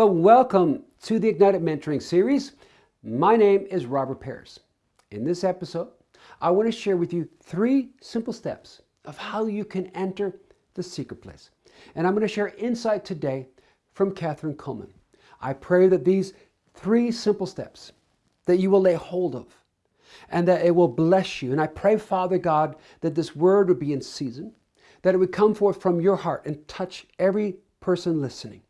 Well, welcome to the Ignited Mentoring Series. My name is Robert Paris. In this episode, I want to share with you three simple steps of how you can enter the secret place. And I'm going to share insight today from Kathryn Kuhlman. I pray that these three simple steps that you will lay hold of and that it will bless you. And I pray, Father God, that this word would be in season, that it would come forth from your heart and touch every person listening.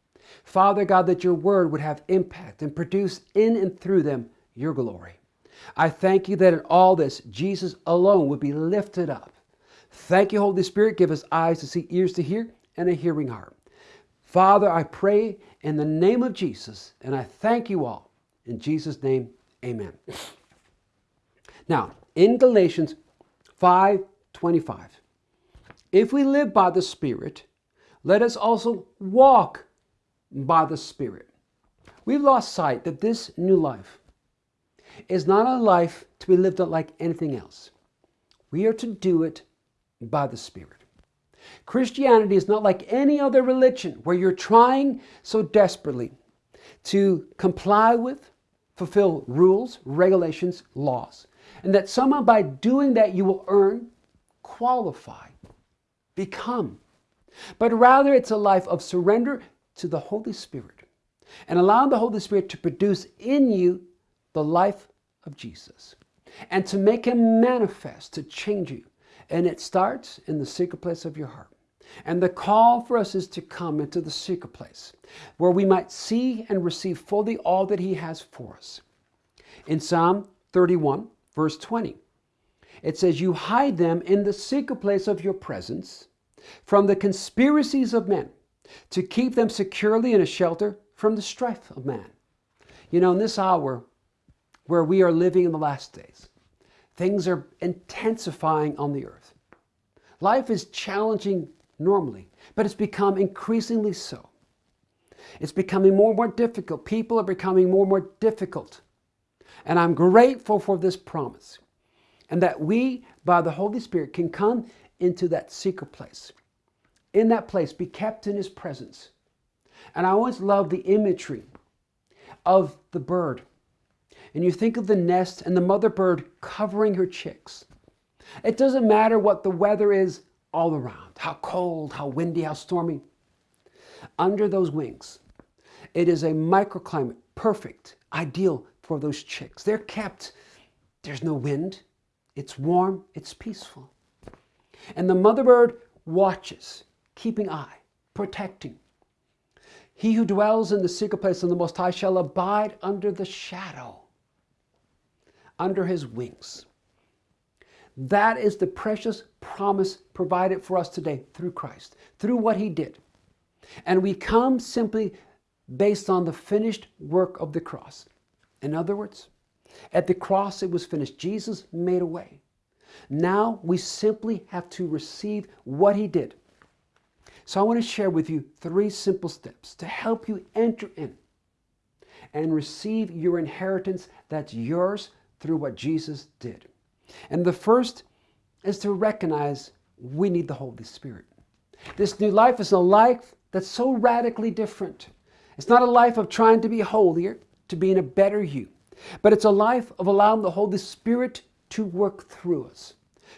Father God, that your word would have impact and produce in and through them your glory. I thank you that in all this, Jesus alone would be lifted up. Thank you, Holy Spirit. Give us eyes to see, ears to hear, and a hearing heart. Father, I pray in the name of Jesus, and I thank you all. In Jesus' name, amen. Now, in Galatians 5:25, if we live by the Spirit, let us also walk by the Spirit. We've lost sight that this new life is not a life to be lived like anything else. We are to do it by the Spirit. Christianity is not like any other religion where you're trying so desperately to comply with, fulfill rules, regulations, laws, and that somehow by doing that you will earn, qualify, become. But rather, it's a life of surrender to the Holy Spirit and allowing the Holy Spirit to produce in you the life of Jesus and to make Him manifest, to change you. And it starts in the secret place of your heart. And the call for us is to come into the secret place where we might see and receive fully all that He has for us. In Psalm 31, verse 20, it says, You hide them in the secret place of your presence from the conspiracies of men to keep them securely in a shelter from the strife of man. You know, in this hour where we are living in the last days, things are intensifying on the earth. Life is challenging normally, but it's become increasingly so. It's becoming more and more difficult. People are becoming more and more difficult. And I'm grateful for this promise and that we, by the Holy Spirit, can come into that secret place in that place, be kept in his presence. And I always love the imagery of the bird. And you think of the nest and the mother bird covering her chicks. It doesn't matter what the weather is all around, how cold, how windy, how stormy. Under those wings, it is a microclimate, perfect, ideal for those chicks. They're kept, there's no wind, it's warm, it's peaceful. And the mother bird watches keeping eye, protecting. He who dwells in the secret place of the Most High shall abide under the shadow, under his wings. That is the precious promise provided for us today through Christ, through what he did. And we come simply based on the finished work of the cross. In other words, at the cross it was finished. Jesus made a way. Now we simply have to receive what he did so I want to share with you three simple steps to help you enter in and receive your inheritance that's yours through what Jesus did. And the first is to recognize we need the Holy Spirit. This new life is a life that's so radically different. It's not a life of trying to be holier, to being a better you, but it's a life of allowing the Holy Spirit to work through us,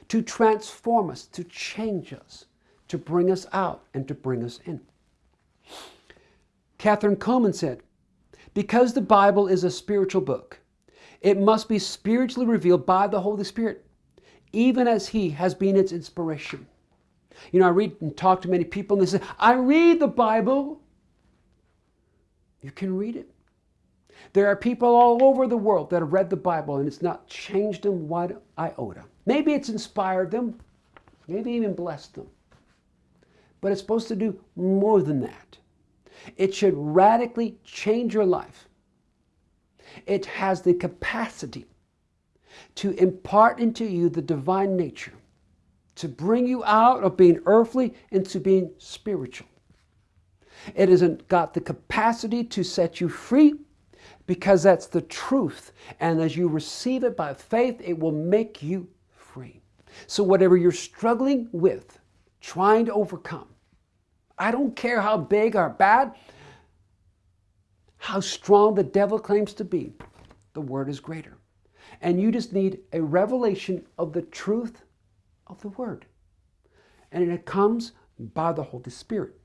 to transform us, to change us to bring us out and to bring us in. Kathryn Kuhlman said, because the Bible is a spiritual book, it must be spiritually revealed by the Holy Spirit, even as He has been its inspiration. You know, I read and talk to many people and they say, I read the Bible. You can read it. There are people all over the world that have read the Bible and it's not changed them one iota. Maybe it's inspired them, maybe even blessed them but it's supposed to do more than that. It should radically change your life. It has the capacity to impart into you the divine nature, to bring you out of being earthly into being spiritual. It has got the capacity to set you free because that's the truth. And as you receive it by faith, it will make you free. So, whatever you're struggling with, trying to overcome, I don't care how big or bad. how strong the devil claims to be, the word is greater. And you just need a revelation of the truth of the word. And it comes by the Holy Spirit.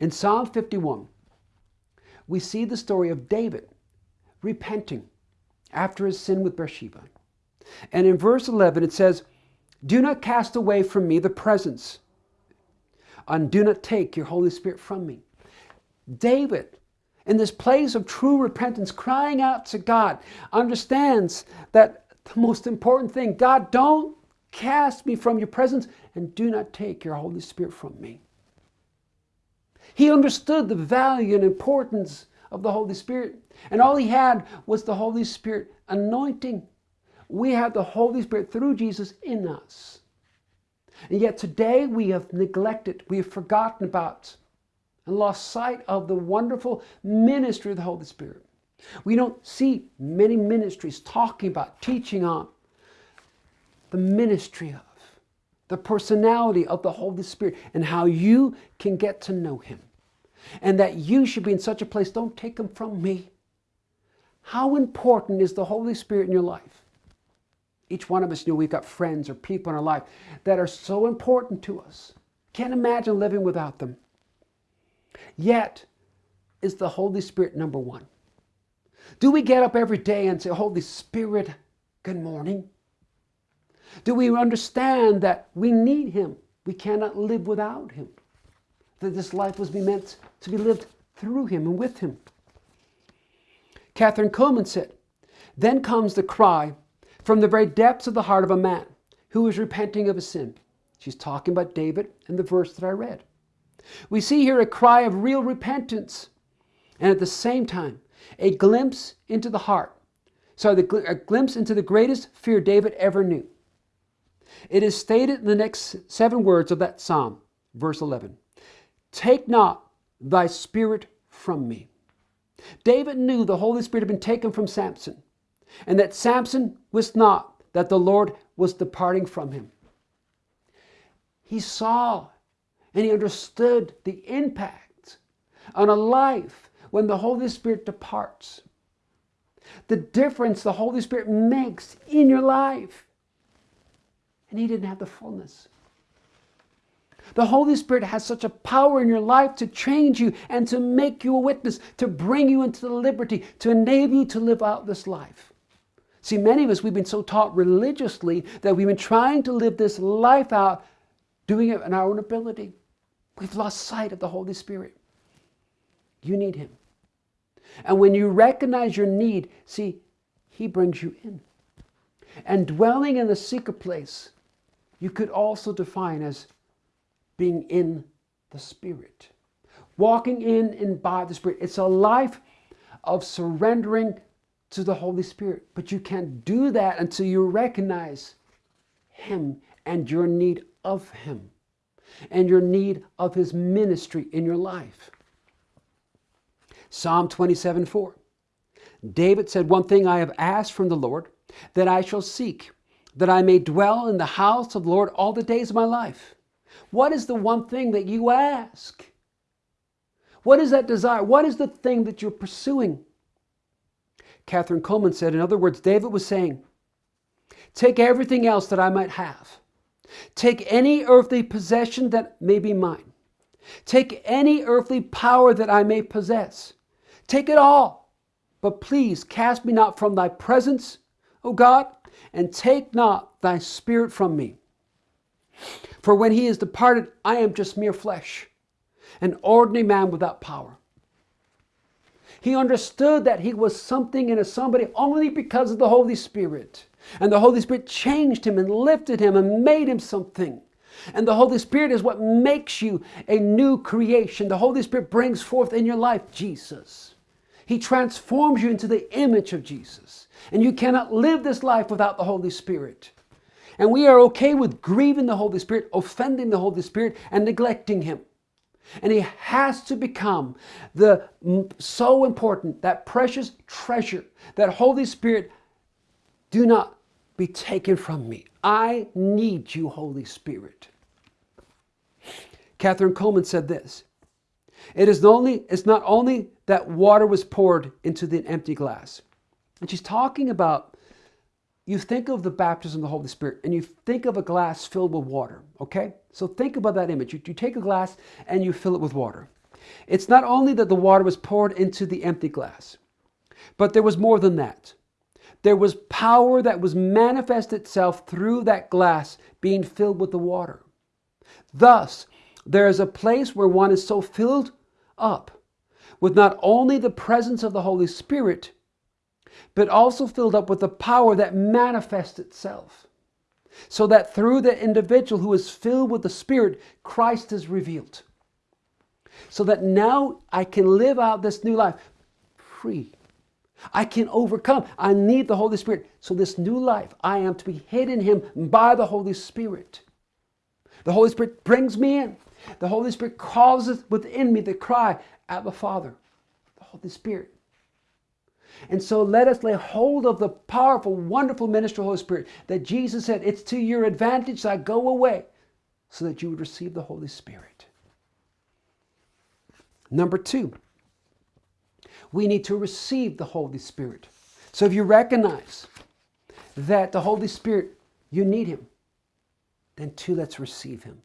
In Psalm 51, we see the story of David repenting after his sin with Bathsheba. And in verse 11, it says, Do not cast away from me the presence, and do not take your Holy Spirit from me. David, in this place of true repentance, crying out to God, understands that the most important thing God, don't cast me from your presence, and do not take your Holy Spirit from me. He understood the value and importance of the Holy Spirit. And all he had was the Holy Spirit anointing. We have the Holy Spirit through Jesus in us. And yet today we have neglected, we have forgotten about, and lost sight of the wonderful ministry of the Holy Spirit. We don't see many ministries talking about, teaching on the ministry of, the personality of the Holy Spirit, and how you can get to know Him. And that you should be in such a place, don't take Him from me. How important is the Holy Spirit in your life? Each one of us knew we've got friends or people in our life that are so important to us. Can't imagine living without them. Yet, is the Holy Spirit number one? Do we get up every day and say, Holy Spirit, good morning? Do we understand that we need Him? We cannot live without Him. That this life was meant to be lived through Him and with Him. Kathryn Kuhlman said, Then comes the cry from the very depths of the heart of a man who is repenting of his sin. She's talking about David and the verse that I read. We see here a cry of real repentance and at the same time a glimpse into the heart. So a glimpse into the greatest fear David ever knew. It is stated in the next seven words of that psalm, verse 11 Take not thy spirit from me. David knew the Holy Spirit had been taken from Samson, and that Samson wist not that the Lord was departing from him. He saw and he understood the impact on a life when the Holy Spirit departs. The difference the Holy Spirit makes in your life. And he didn't have the fullness. The Holy Spirit has such a power in your life to change you and to make you a witness, to bring you into the liberty, to enable you to live out this life. See, many of us, we've been so taught religiously that we've been trying to live this life out, doing it in our own ability. We've lost sight of the Holy Spirit. You need Him. And when you recognize your need, see, He brings you in. And dwelling in the secret place, you could also define as being in the Spirit. Walking in and by the Spirit. It's a life of surrendering to the Holy Spirit. But you can't do that until you recognize Him and your need of Him and your need of his ministry in your life. Psalm 27 4. David said, One thing I have asked from the Lord, that I shall seek, that I may dwell in the house of the Lord all the days of my life. What is the one thing that you ask? What is that desire? What is the thing that you're pursuing? Kathryn Kuhlman said, in other words, David was saying, Take everything else that I might have Take any earthly possession that may be mine. Take any earthly power that I may possess. Take it all. But please cast me not from thy presence, O God, and take not thy spirit from me. For when he is departed, I am just mere flesh, an ordinary man without power. He understood that he was something and a somebody only because of the Holy Spirit. And the Holy Spirit changed him and lifted him and made him something. And the Holy Spirit is what makes you a new creation. The Holy Spirit brings forth in your life Jesus. He transforms you into the image of Jesus. And you cannot live this life without the Holy Spirit. And we are okay with grieving the Holy Spirit, offending the Holy Spirit, and neglecting Him. And He has to become the so important, that precious treasure that Holy Spirit do not be taken from me. I need you, Holy Spirit. Kathryn Kuhlman said this It is only, it's not only that water was poured into the empty glass. And she's talking about, you think of the baptism of the Holy Spirit and you think of a glass filled with water, okay? So think about that image. You, you take a glass and you fill it with water. It's not only that the water was poured into the empty glass, but there was more than that. There was power that was manifest itself through that glass being filled with the water. Thus, there is a place where one is so filled up with not only the presence of the Holy Spirit, but also filled up with the power that manifests itself. So that through the individual who is filled with the Spirit, Christ is revealed. So that now I can live out this new life free. I can overcome. I need the Holy Spirit. So, this new life, I am to be hid in Him by the Holy Spirit. The Holy Spirit brings me in. The Holy Spirit causes within me the cry, Abba Father. The Holy Spirit. And so let us lay hold of the powerful, wonderful ministry of the Holy Spirit that Jesus said, It's to your advantage that I go away so that you would receive the Holy Spirit. Number two, we need to receive the Holy Spirit. So if you recognize that the Holy Spirit, you need Him, then two, let's receive Him.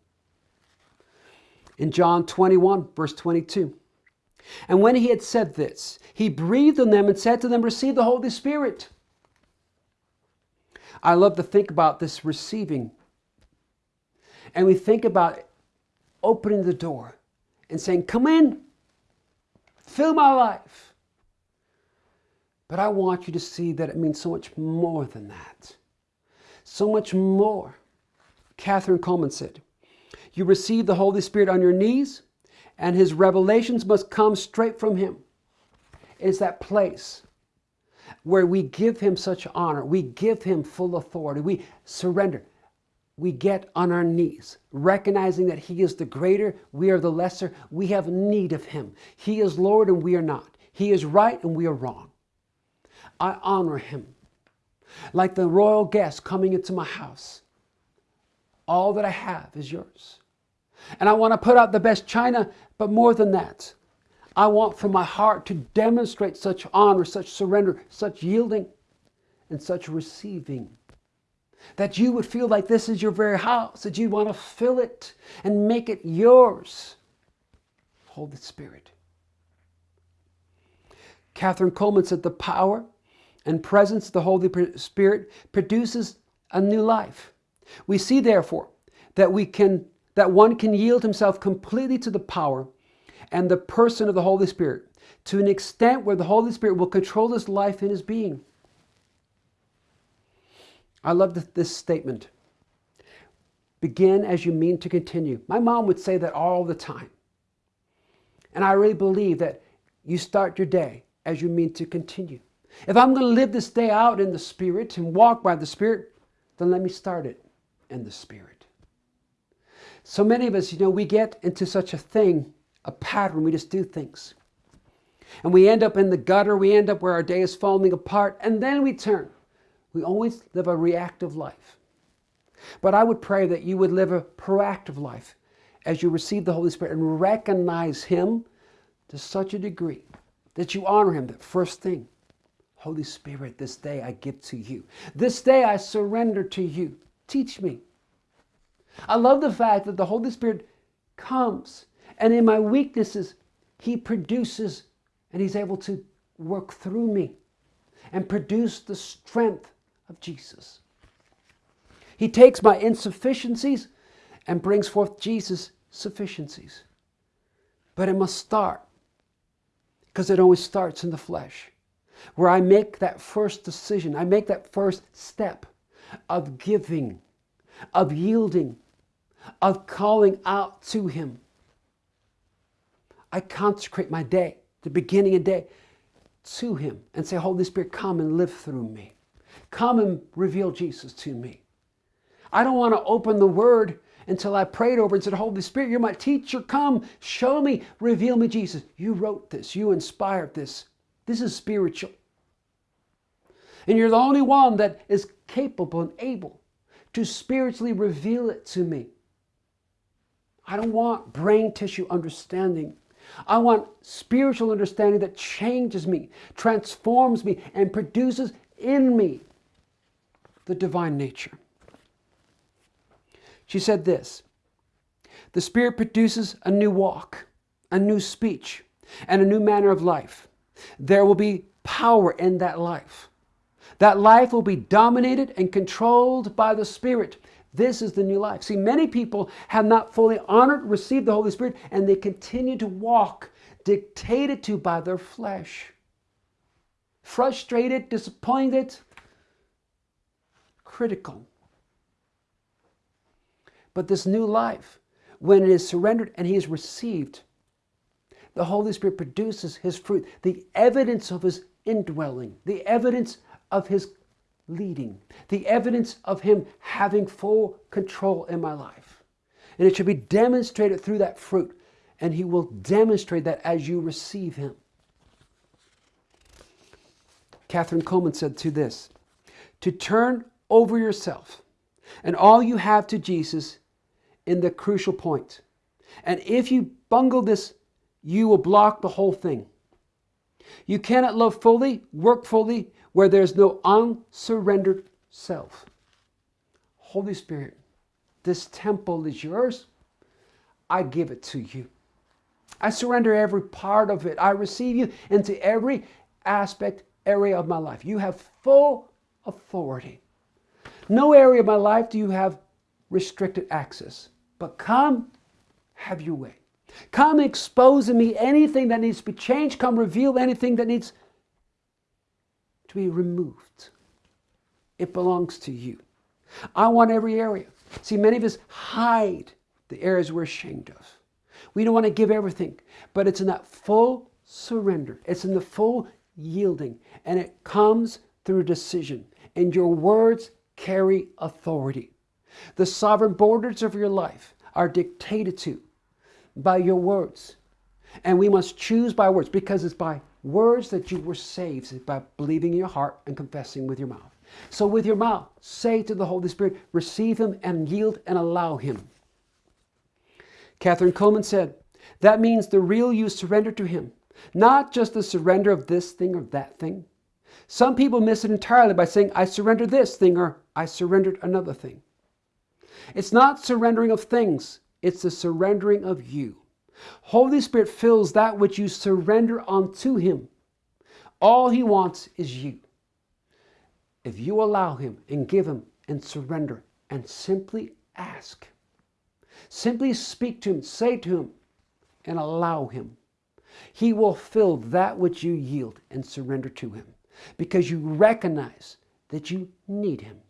In John 21, verse 22, and when he had said this, he breathed on them and said to them, Receive the Holy Spirit. I love to think about this receiving. And we think about opening the door and saying, Come in, fill my life. But I want you to see that it means so much more than that. So much more. Kathryn Kuhlman said, You receive the Holy Spirit on your knees and his revelations must come straight from him. It's that place where we give him such honor, we give him full authority, we surrender. We get on our knees, recognizing that He is the greater, we are the lesser. We have need of Him. He is Lord and we are not. He is right and we are wrong. I honor Him. Like the royal guest coming into my house. All that I have is yours. And I want to put out the best china, but more than that, I want from my heart to demonstrate such honor, such surrender, such yielding, and such receiving. That you would feel like this is your very house, that you want to fill it and make it yours. Holy Spirit. Kathryn Kuhlman said the power and presence of the Holy Spirit produces a new life. We see, therefore, that we can that one can yield himself completely to the power and the person of the Holy Spirit to an extent where the Holy Spirit will control his life and his being. I love this statement. Begin as you mean to continue. My mom would say that all the time. And I really believe that you start your day as you mean to continue. If I'm going to live this day out in the Spirit and walk by the Spirit, then let me start it in the Spirit. So many of us, you know, we get into such a thing, a pattern, we just do things. And we end up in the gutter, we end up where our day is falling apart, and then we turn. We always live a reactive life. But I would pray that you would live a proactive life as you receive the Holy Spirit and recognize Him to such a degree that you honor Him. That first thing, Holy Spirit, this day I give to you. This day I surrender to you. Teach me. I love the fact that the Holy Spirit comes and in my weaknesses, He produces and He's able to work through me and produce the strength of Jesus. He takes my insufficiencies and brings forth Jesus' sufficiencies. But it must start because it always starts in the flesh, where I make that first decision, I make that first step of giving, of yielding, of calling out to Him. I consecrate my day, the beginning of day, to Him and say, Holy Spirit, come and live through me. Come and reveal Jesus to me. I don't want to open the Word until I prayed over and said, Holy Spirit, you're my teacher. Come, show me, reveal me, Jesus. You wrote this, you inspired this. This is spiritual. And you're the only one that is capable and able to spiritually reveal it to me. I don't want brain tissue understanding. I want spiritual understanding that changes me, transforms me, and produces in me the divine nature. She said this The Spirit produces a new walk, a new speech, and a new manner of life. There will be power in that life. That life will be dominated and controlled by the Spirit. This is the new life. See, many people have not fully honored, received the Holy Spirit, and they continue to walk dictated to by their flesh. Frustrated, disappointed, critical. But this new life, when it is surrendered and he is received, the Holy Spirit produces his fruit, the evidence of his indwelling, the evidence of his leading, the evidence of him having full control in my life. And it should be demonstrated through that fruit, and he will demonstrate that as you receive him. Kathryn Kuhlman said to this to turn over yourself and all you have to Jesus in the crucial point. And if you bungle this, you will block the whole thing. You cannot love fully, work fully, where there's no unsurrendered self. Holy Spirit, this temple is yours. I give it to you. I surrender every part of it. I receive you into every aspect, area of my life. You have full authority. No area of my life do you have restricted access. But come, have your way. Come expose in me anything that needs to be changed. Come reveal anything that needs to be removed. It belongs to you. I want every area. See, many of us hide the areas we're ashamed of. We don't want to give everything, but it's in that full surrender. It's in the full yielding, and it comes through decision. And your words carry authority. The sovereign borders of your life are dictated to by your words. And we must choose by words because it's by words that you were saved by believing in your heart and confessing with your mouth. So, with your mouth, say to the Holy Spirit, receive Him and yield and allow Him. Kathryn Kuhlman said, that means the real you surrender to Him, not just the surrender of this thing or that thing. Some people miss it entirely by saying, I surrender this thing or I surrendered another thing. It's not surrendering of things, it's the surrendering of you. Holy Spirit fills that which you surrender unto Him. All He wants is you. If you allow Him and give Him and surrender and simply ask, simply speak to Him, say to Him, and allow Him, He will fill that which you yield and surrender to Him because you recognize that you need Him.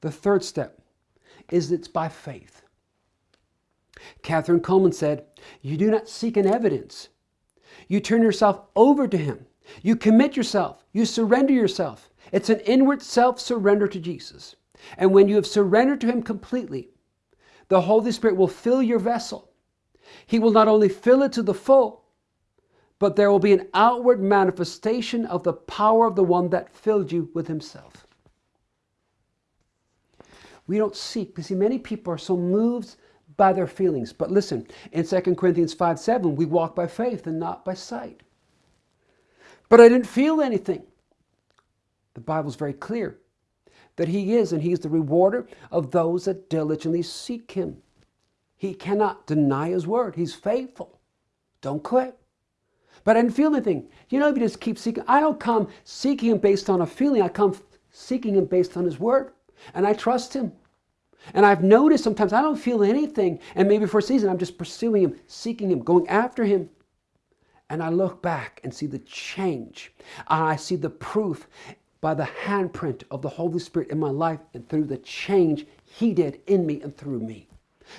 The third step is it's by faith. Kathryn Kuhlman said, You do not seek an evidence. You turn yourself over to Him. You commit yourself. You surrender yourself. It's an inward self surrender to Jesus. And when you have surrendered to Him completely, the Holy Spirit will fill your vessel. He will not only fill it to the full, but there will be an outward manifestation of the power of the one that filled you with Himself. We don't seek. You see, many people are so moved by their feelings. But listen, in 2 Corinthians 5 7, we walk by faith and not by sight. But I didn't feel anything. The Bible's very clear that He is, and He is the rewarder of those that diligently seek Him. He cannot deny His word. He's faithful. Don't quit. But I didn't feel anything. You know, if you just keep seeking, I don't come seeking Him based on a feeling. I come seeking Him based on His word. And I trust Him. And I've noticed sometimes I don't feel anything. And maybe for a season, I'm just pursuing Him, seeking Him, going after Him. And I look back and see the change. I see the proof by the handprint of the Holy Spirit in my life and through the change He did in me and through me.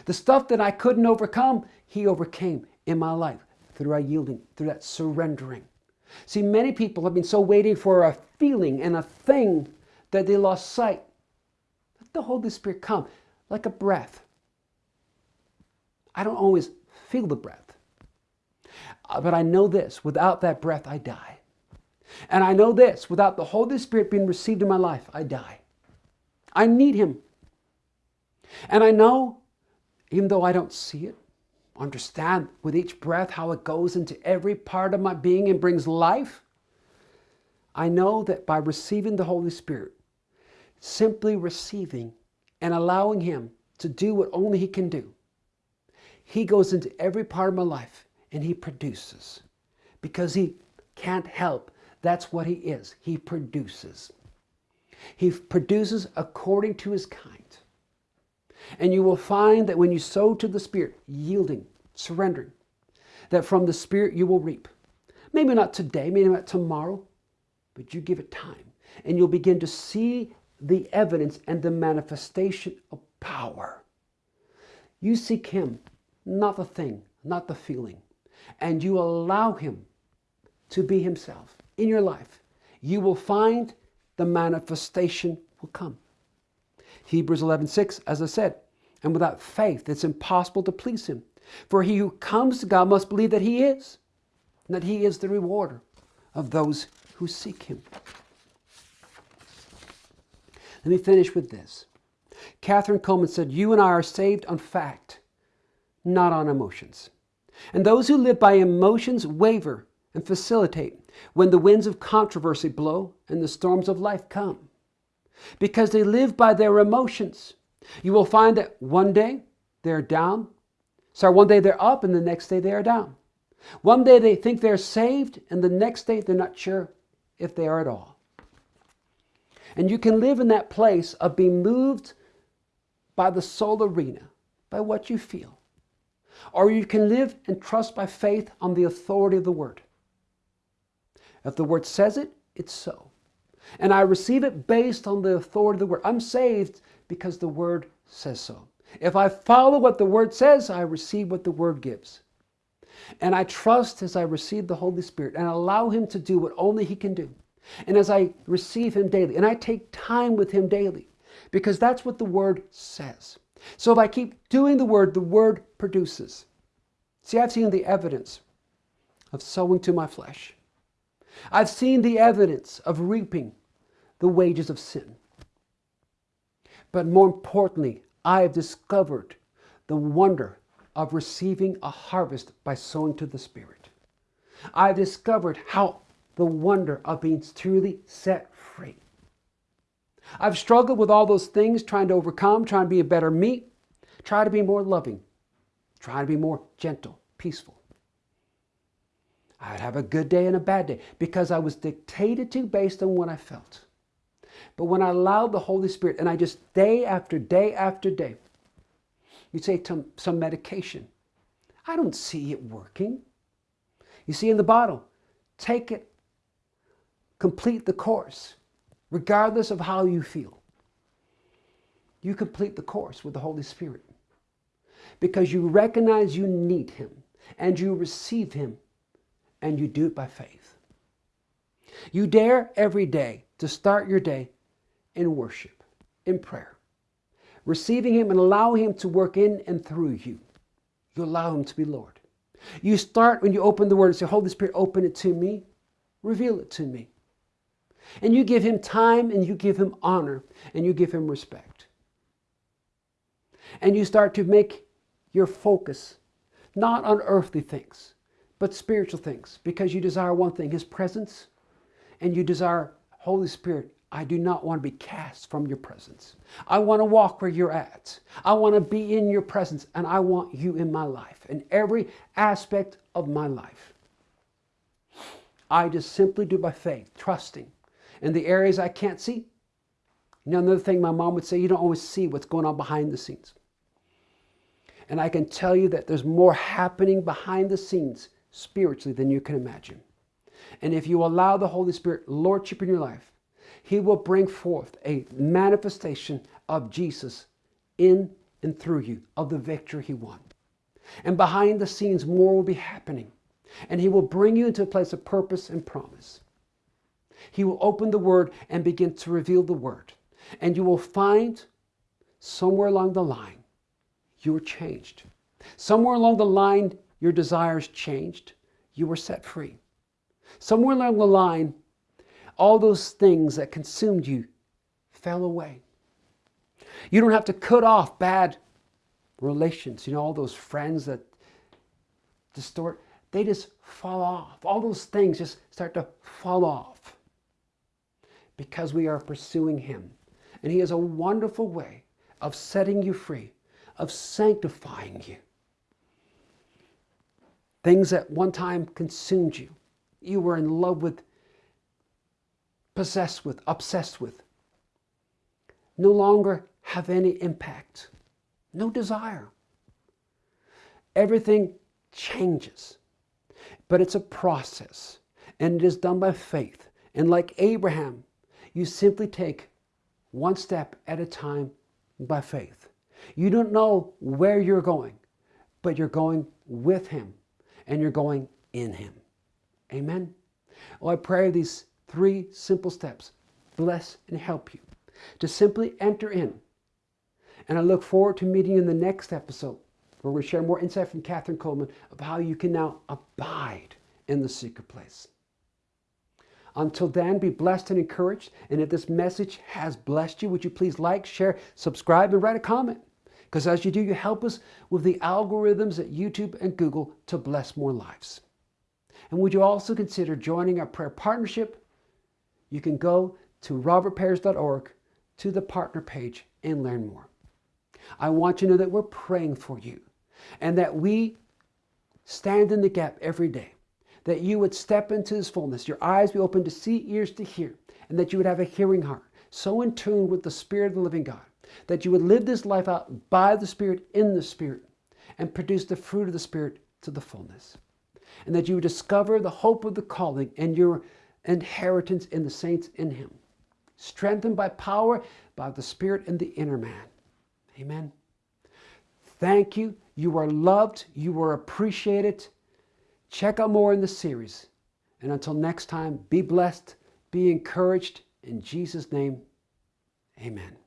The stuff that I couldn't overcome, He overcame in my life through our yielding, through that surrendering. See, many people have been so waiting for a feeling and a thing that they lost sight the Holy Spirit come like a breath. I don't always feel the breath. Uh, but I know this without that breath, I die. And I know this without the Holy Spirit being received in my life, I die. I need Him. And I know, even though I don't see it, understand with each breath how it goes into every part of my being and brings life, I know that by receiving the Holy Spirit, simply receiving and allowing Him to do what only He can do, He goes into every part of my life and He produces because He can't help. That's what He is. He produces. He produces according to His kind. And you will find that when you sow to the Spirit, yielding, surrendering, that from the Spirit you will reap. Maybe not today, maybe not tomorrow, but you give it time. And you'll begin to see the evidence and the manifestation of power. You seek Him, not the thing, not the feeling. And you allow Him to be Himself in your life. You will find the manifestation will come. Hebrews 11:6, as I said, and without faith it's impossible to please him. For he who comes to God must believe that he is, and that he is the rewarder of those who seek him. Let me finish with this. Kathryn Kuhlman said, You and I are saved on fact, not on emotions. And those who live by emotions waver and facilitate when the winds of controversy blow and the storms of life come because they live by their emotions. You will find that one day they're down. sorry, one day they're up and the next day they are down. One day they think they're saved and the next day they're not sure if they are at all. And you can live in that place of being moved by the soul arena, by what you feel. Or you can live and trust by faith on the authority of the Word. If the Word says it, it's so. And I receive it based on the authority of the word. I'm saved because the word says so. If I follow what the word says, I receive what the word gives. And I trust as I receive the Holy Spirit and allow Him to do what only He can do. And as I receive Him daily, and I take time with Him daily, because that's what the Word says. So if I keep doing the Word, the Word produces. See, I've seen the evidence of sowing to my flesh. I've seen the evidence of reaping the wages of sin. But more importantly, I have discovered the wonder of receiving a harvest by sowing to the Spirit. I've discovered how the wonder of being truly set free. I've struggled with all those things, trying to overcome, trying to be a better me, try to be more loving, try to be more gentle, peaceful. I'd have a good day and a bad day because I was dictated to based on what I felt. But when I allowed the Holy Spirit and I just day after day after day, you say some medication, I don't see it working. You see in the bottle, take it, complete the course, regardless of how you feel. You complete the course with the Holy Spirit because you recognize you need Him and you receive Him and you do it by faith. You dare every day to start your day in worship, in prayer, receiving Him and allowing Him to work in and through you. You allow Him to be Lord. You start when you open the Word and say, Holy Spirit, open it to me, reveal it to me. And you give Him time and you give Him honor and you give Him respect. And you start to make your focus not on earthly things, but spiritual things because you desire one thing His presence and you desire Holy Spirit. I do not want to be cast from your presence. I want to walk where you're at. I want to be in your presence and I want you in my life, in every aspect of my life. I just simply do by faith, trusting in the areas I can't see. You know, another thing my mom would say, you don't always see what's going on behind the scenes. And I can tell you that there's more happening behind the scenes spiritually than you can imagine. And if you allow the Holy Spirit lordship in your life, he will bring forth a manifestation of Jesus in and through you, of the victory he won. And behind the scenes, more will be happening. And he will bring you into a place of purpose and promise. He will open the word and begin to reveal the word. And you will find somewhere along the line, you're changed. Somewhere along the line, your desires changed, you were set free. Somewhere along the line, all those things that consumed you fell away. You don't have to cut off bad relations, you know, all those friends that distort, they just fall off. All those things just start to fall off because we are pursuing Him. And He has a wonderful way of setting you free, of sanctifying you. Things that one time consumed you, you were in love with, possessed with, obsessed with, no longer have any impact, no desire. Everything changes, but it's a process and it is done by faith. And like Abraham, you simply take one step at a time by faith. You don't know where you're going, but you're going with Him and you're going in Him. Amen. Well, I pray these three simple steps bless and help you to simply enter in. And I look forward to meeting you in the next episode where we share more insight from Kathryn Kuhlman of how you can now abide in the secret place. Until then, be blessed and encouraged. And if this message has blessed you, would you please like, share, subscribe, and write a comment? Because as you do, you help us with the algorithms at YouTube and Google to bless more lives. And would you also consider joining our prayer partnership? You can go to robertpears.org to the partner page and learn more. I want you to know that we're praying for you and that we stand in the gap every day that you would step into His fullness, your eyes be open to see, ears to hear, and that you would have a hearing heart, so in tune with the Spirit of the living God, that you would live this life out by the Spirit, in the Spirit, and produce the fruit of the Spirit to the fullness. And that you would discover the hope of the calling and your inheritance in the saints in Him, strengthened by power by the Spirit in the inner man. Amen. Thank you. You are loved. You are appreciated. Check out more in the series. And until next time, be blessed, be encouraged. In Jesus' name, amen.